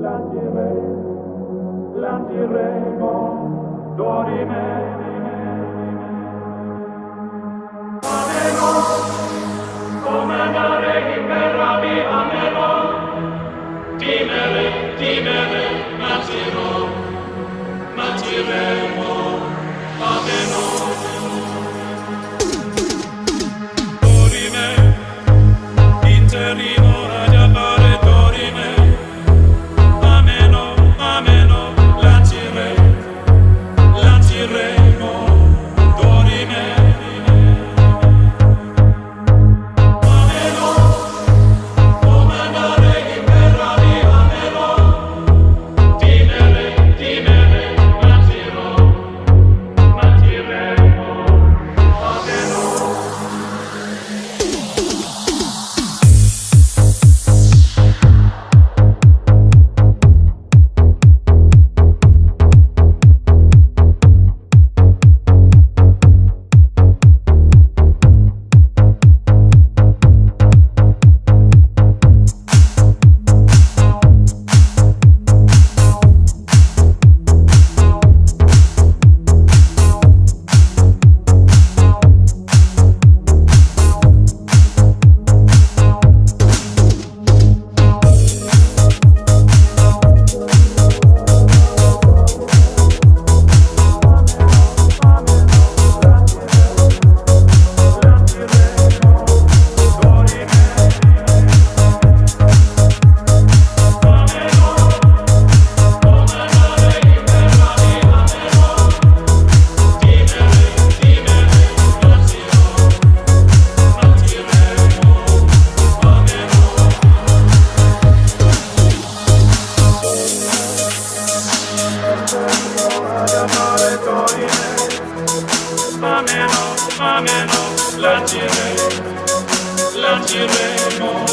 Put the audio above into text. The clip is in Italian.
la direi, la diremo, tu di me. Come andare in terra mi amerò, timere, timere, ma tiro, ma tirei. Latire, latire, latire,